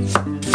Mm-hmm.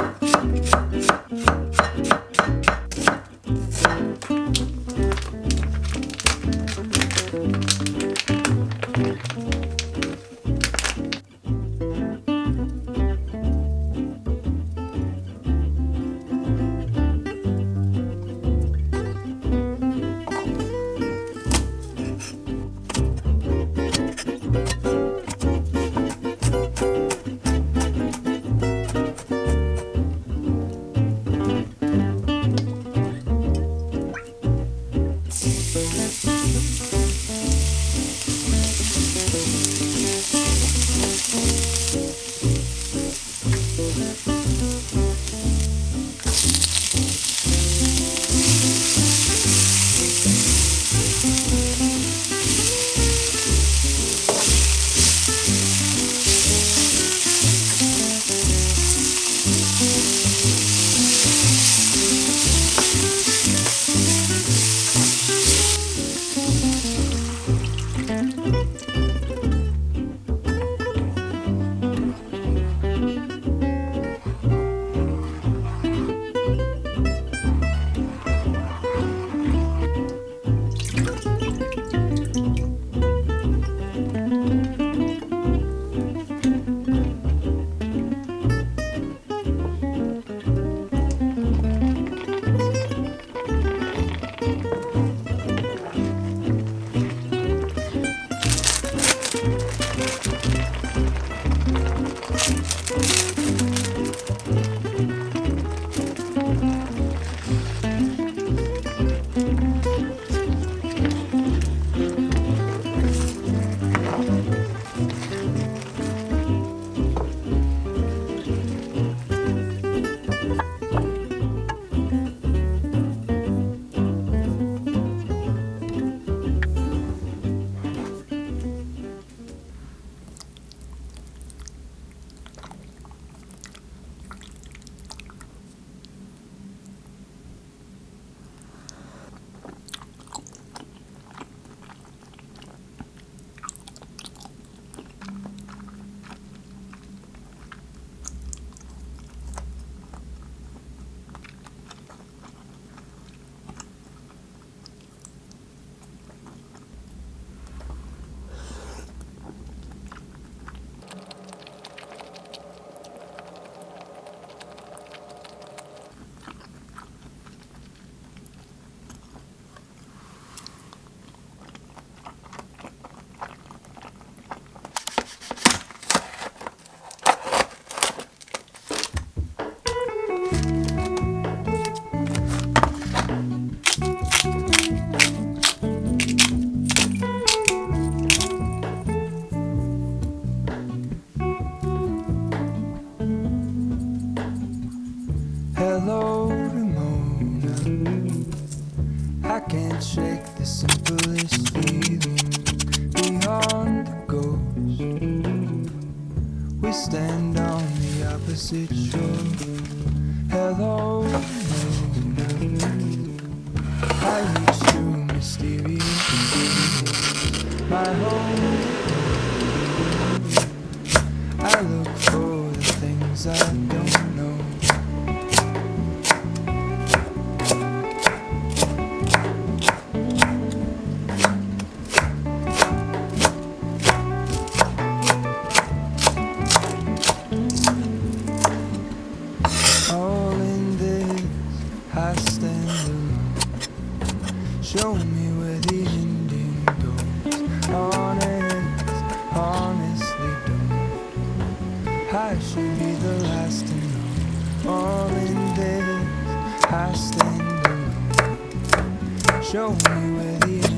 Show me where the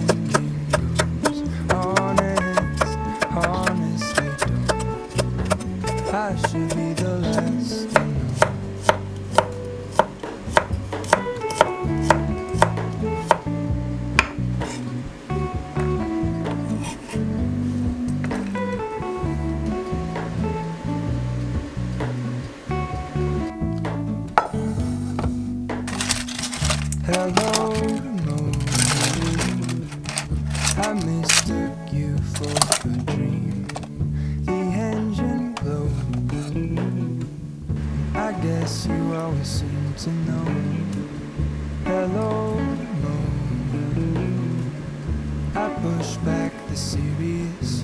The engine glowed. I guess you always seem to know. Hello. I push back the serious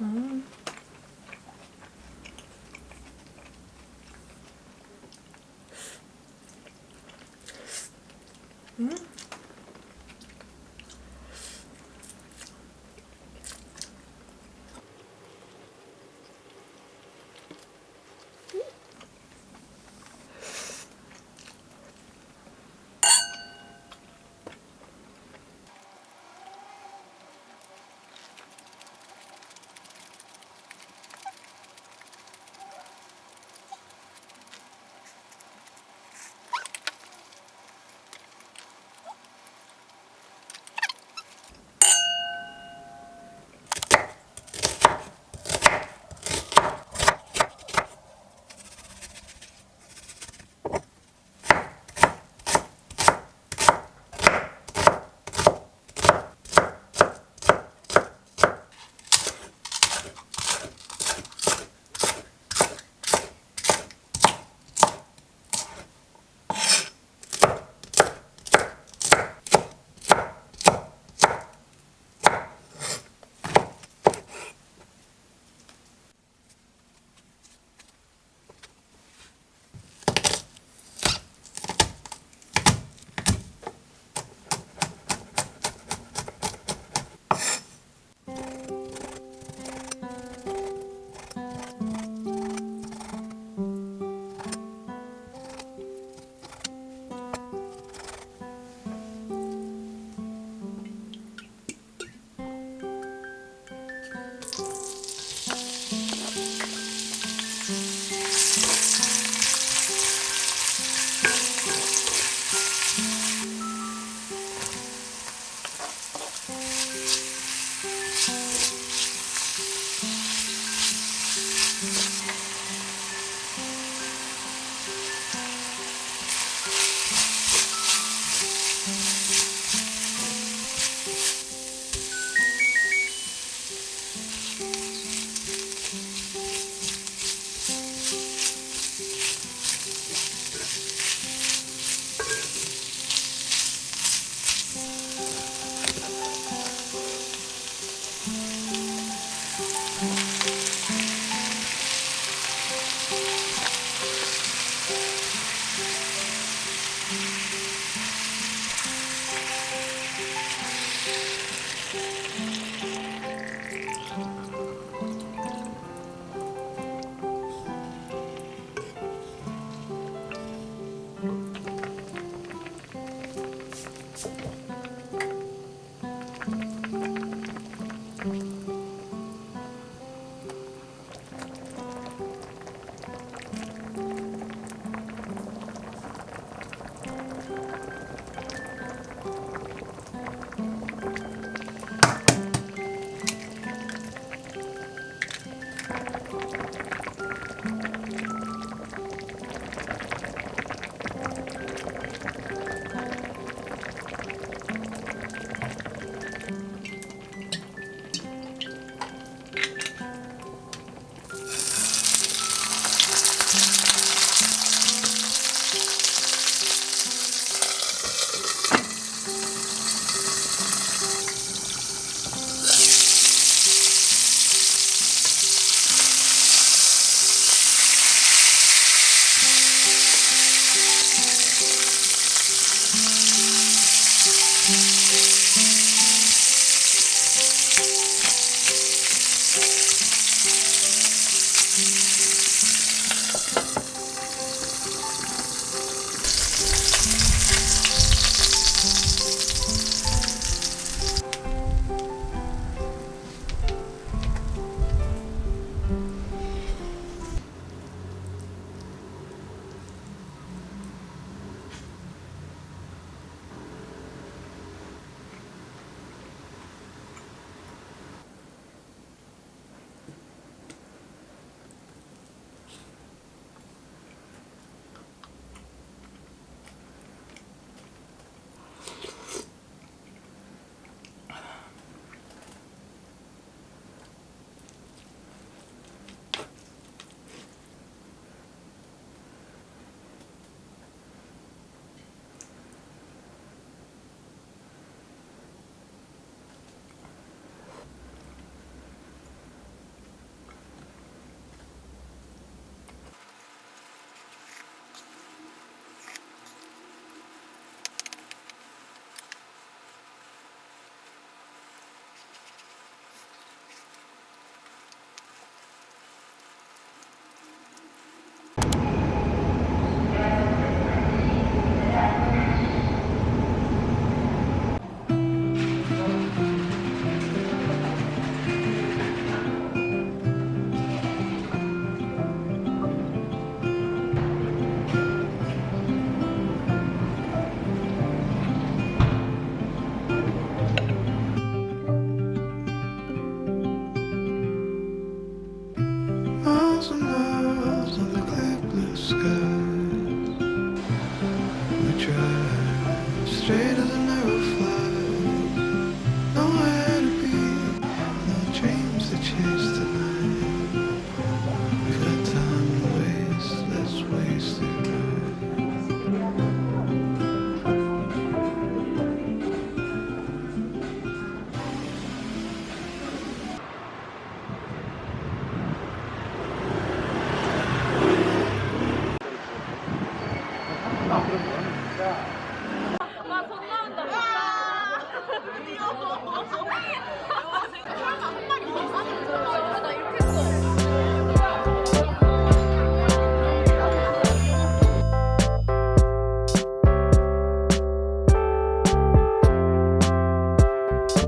음. Mm-hmm.